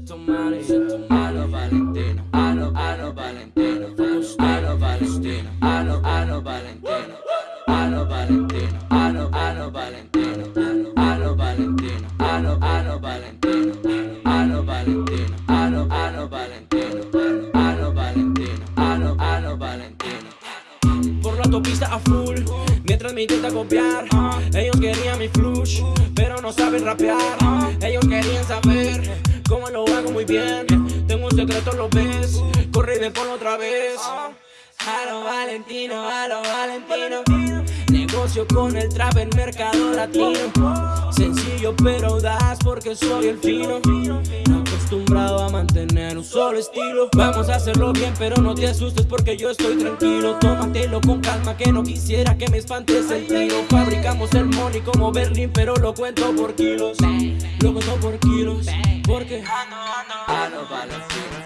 A lo Valentino, a lo, a lo Valentino A lo Valentino, a lo, a lo Valentino A lo Valentino, a lo, a lo Valentino A lo Valentino, a lo, a lo Valentino A lo Valentino, a lo, a lo Valentino A lo Valentino, a lo, a lo Valentino Por la autopista a full Mientras me intenta copiar Ellos querían mi flush Pero no saben rapear Ellos querían saber muy bien. Tengo un secreto, lo ves, corre y por otra vez. A lo Valentino, a lo Valentino. Negocio con el trap en mercado latino. Sencillo pero das porque soy el fino. Acostumbrado a mantener un solo estilo. Vamos a hacerlo bien pero no te asustes porque yo estoy tranquilo. Tómatelo con calma que no quisiera que me espantes el tiro. Fabricamos el money como Berlín pero lo cuento por kilos. Lo cuento por kilos Porque ando, ando, a